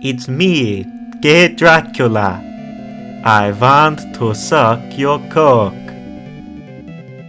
It's me, Gay Dracula. I want to suck your cock.